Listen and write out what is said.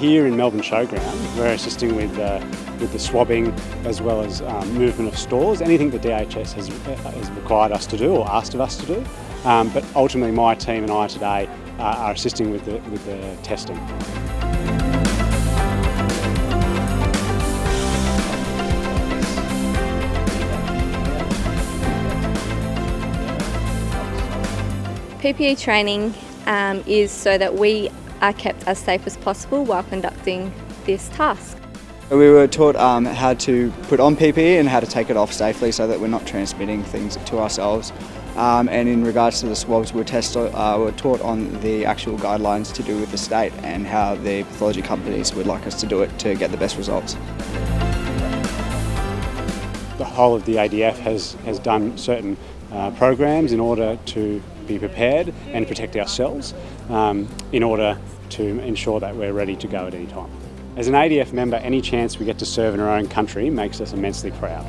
here in Melbourne Showground, we're assisting with, uh, with the swabbing as well as um, movement of stores, anything that DHS has, has required us to do or asked of us to do. Um, but ultimately my team and I today uh, are assisting with the, with the testing. PPE training um, is so that we are kept as safe as possible while conducting this task. We were taught um, how to put on PPE and how to take it off safely so that we're not transmitting things to ourselves. Um, and in regards to the swabs, we're, test, uh, we're taught on the actual guidelines to do with the state and how the pathology companies would like us to do it to get the best results. The whole of the ADF has, has done certain uh, programs in order to be prepared and protect ourselves um, in order to ensure that we're ready to go at any time. As an ADF member, any chance we get to serve in our own country makes us immensely proud.